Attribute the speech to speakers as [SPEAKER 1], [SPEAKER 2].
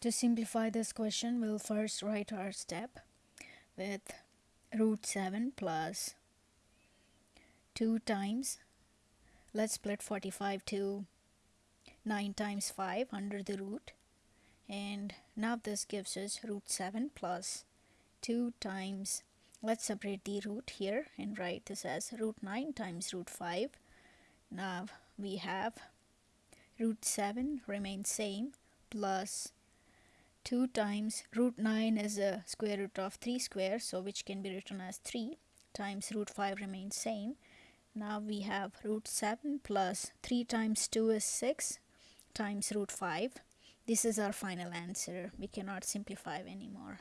[SPEAKER 1] To simplify this question, we'll first write our step with root 7 plus 2 times, let's split 45 to 9 times 5 under the root. And now this gives us root 7 plus 2 times, let's separate the root here and write this as root 9 times root 5. Now we have root 7 remains same plus 2 times root 9 is a square root of 3 square so which can be written as 3 times root 5 remains same. Now we have root 7 plus 3 times 2 is 6 times root 5 this is our final answer. We cannot simplify anymore